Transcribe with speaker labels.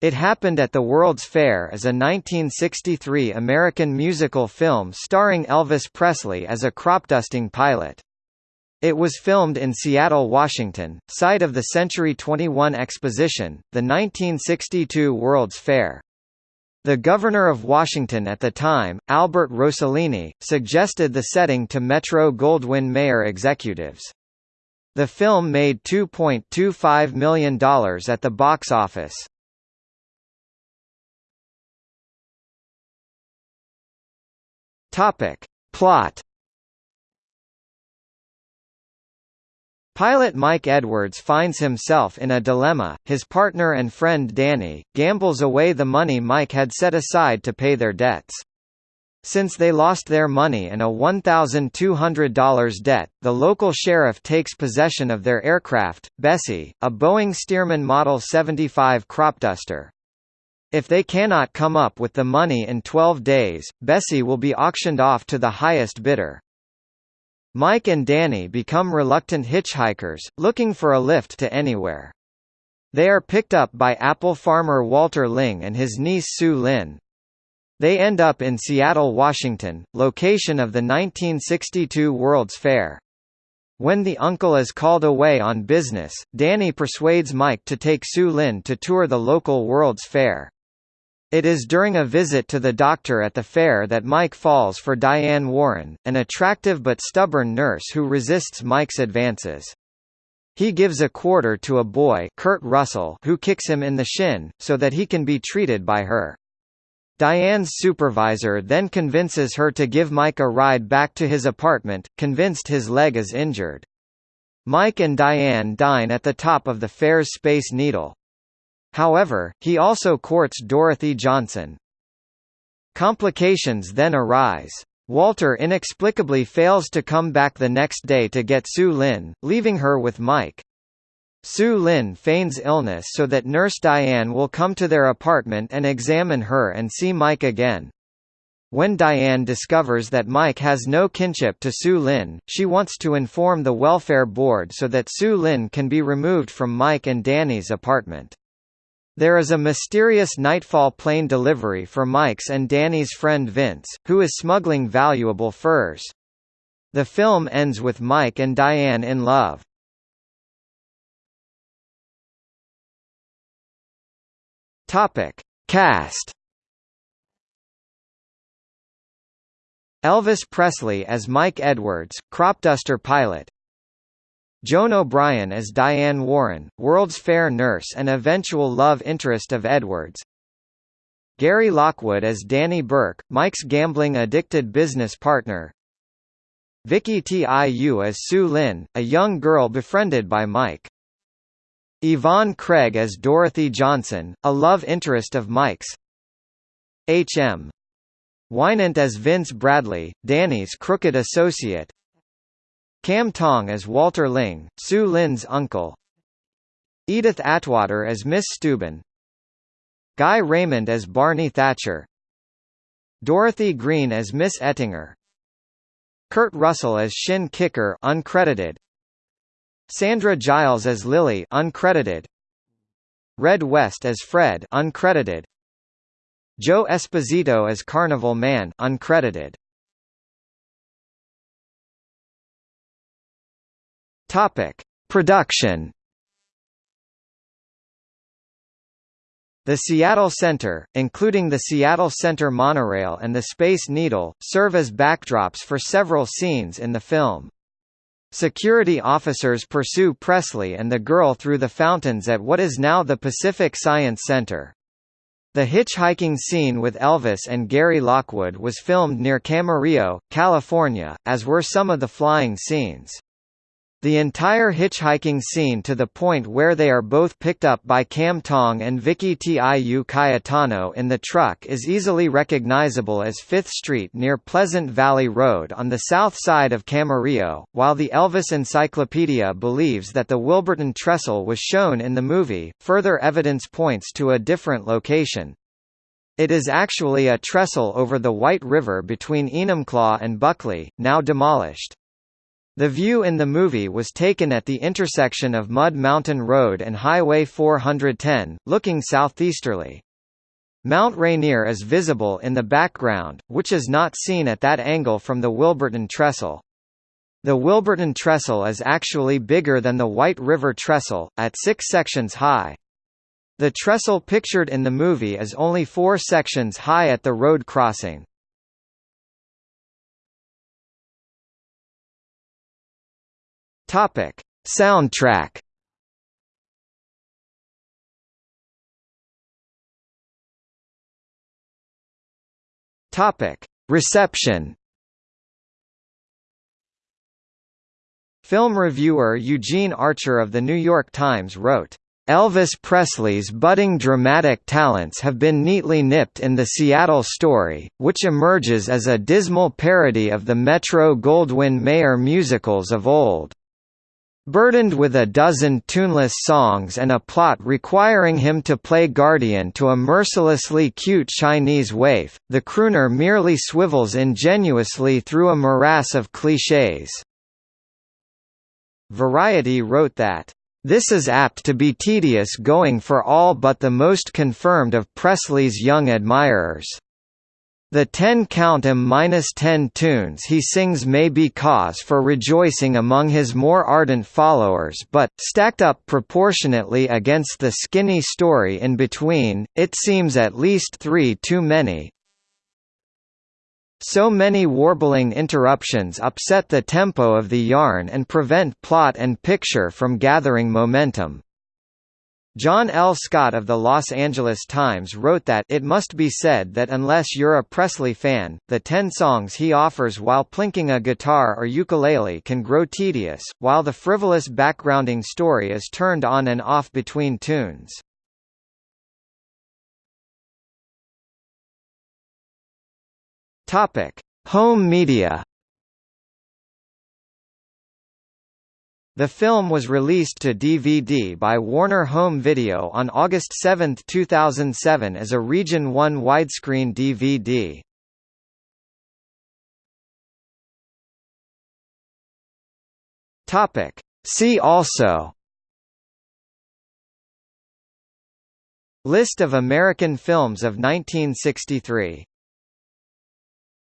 Speaker 1: It Happened at the World's Fair is a 1963 American musical film starring Elvis Presley as a cropdusting pilot. It was filmed in Seattle, Washington, site of the Century 21 Exposition, the 1962 World's Fair. The governor of Washington at the time, Albert Rosellini, suggested the setting to Metro-Goldwyn-Mayer executives. The film made $2.25 million at the box office. Topic. Plot Pilot Mike Edwards finds himself in a dilemma, his partner and friend Danny, gambles away the money Mike had set aside to pay their debts. Since they lost their money and a $1,200 debt, the local sheriff takes possession of their aircraft, Bessie, a Boeing Stearman Model 75 cropduster. If they cannot come up with the money in 12 days, Bessie will be auctioned off to the highest bidder. Mike and Danny become reluctant hitchhikers, looking for a lift to anywhere. They are picked up by apple farmer Walter Ling and his niece Sue Lin. They end up in Seattle, Washington, location of the 1962 World's Fair. When the uncle is called away on business, Danny persuades Mike to take Sue Lin to tour the local World's Fair. It is during a visit to the doctor at the fair that Mike falls for Diane Warren, an attractive but stubborn nurse who resists Mike's advances. He gives a quarter to a boy Kurt Russell who kicks him in the shin, so that he can be treated by her. Diane's supervisor then convinces her to give Mike a ride back to his apartment, convinced his leg is injured. Mike and Diane dine at the top of the fair's Space Needle. However, he also courts Dorothy Johnson. Complications then arise. Walter inexplicably fails to come back the next day to get Sue Lin, leaving her with Mike. Sue Lin feigns illness so that Nurse Diane will come to their apartment and examine her and see Mike again. When Diane discovers that Mike has no kinship to Sue Lin, she wants to inform the welfare board so that Sue Lin can be removed from Mike and Danny's apartment. There is a mysterious Nightfall plane delivery for Mike's and Danny's friend Vince, who is smuggling valuable furs. The film ends with Mike and Diane in love. Topic: Cast. Elvis Presley as Mike Edwards, cropduster pilot. Joan O'Brien as Diane Warren, World's Fair nurse and eventual love interest of Edwards. Gary Lockwood as Danny Burke, Mike's gambling-addicted business partner. Vicky Tiu as Sue Lin, a young girl befriended by Mike. Yvonne Craig as Dorothy Johnson, a love interest of Mike's. H.M. Wynant as Vince Bradley, Danny's crooked associate. Kam Tong as Walter Ling, Sue Lin's uncle. Edith Atwater as Miss Steuben. Guy Raymond as Barney Thatcher. Dorothy Green as Miss Ettinger. Kurt Russell as Shin Kicker uncredited. Sandra Giles as Lily uncredited. Red West as Fred uncredited. Joe Esposito as Carnival Man uncredited Topic: Production. The Seattle Center, including the Seattle Center monorail and the Space Needle, serve as backdrops for several scenes in the film. Security officers pursue Presley and the girl through the fountains at what is now the Pacific Science Center. The hitchhiking scene with Elvis and Gary Lockwood was filmed near Camarillo, California, as were some of the flying scenes. The entire hitchhiking scene to the point where they are both picked up by Kam Tong and Vicky Tiu Cayetano in the truck is easily recognizable as Fifth Street near Pleasant Valley Road on the south side of Camarillo, while the Elvis Encyclopedia believes that the Wilburton trestle was shown in the movie, further evidence points to a different location. It is actually a trestle over the White River between Enumclaw and Buckley, now demolished. The view in the movie was taken at the intersection of Mud Mountain Road and Highway 410, looking southeasterly. Mount Rainier is visible in the background, which is not seen at that angle from the Wilburton Trestle. The Wilburton Trestle is actually bigger than the White River Trestle, at six sections high. The trestle pictured in the movie is only four sections high at the road crossing. Topic: Soundtrack. Topic: Reception. Film reviewer Eugene Archer of The New York Times wrote, Elvis Presley's budding dramatic talents have been neatly nipped in the Seattle story, which emerges as a dismal parody of the Metro-Goldwyn-Mayer musicals of old. Burdened with a dozen tuneless songs and a plot requiring him to play guardian to a mercilessly cute Chinese waif, the crooner merely swivels ingenuously through a morass of clichés. Variety wrote that, "...this is apt to be tedious going for all but the most confirmed of Presley's young admirers." The 10 count M-10 tunes he sings may be cause for rejoicing among his more ardent followers but, stacked up proportionately against the skinny story in between, it seems at least three too many, so many warbling interruptions upset the tempo of the yarn and prevent plot and picture from gathering momentum. John L. Scott of the Los Angeles Times wrote that it must be said that unless you're a Presley fan, the ten songs he offers while plinking a guitar or ukulele can grow tedious, while the frivolous backgrounding story is turned on and off between tunes. Home media. The film was released to DVD by Warner Home Video on August 7, 2007 as a Region 1 widescreen DVD. Topic: See also List of American films of 1963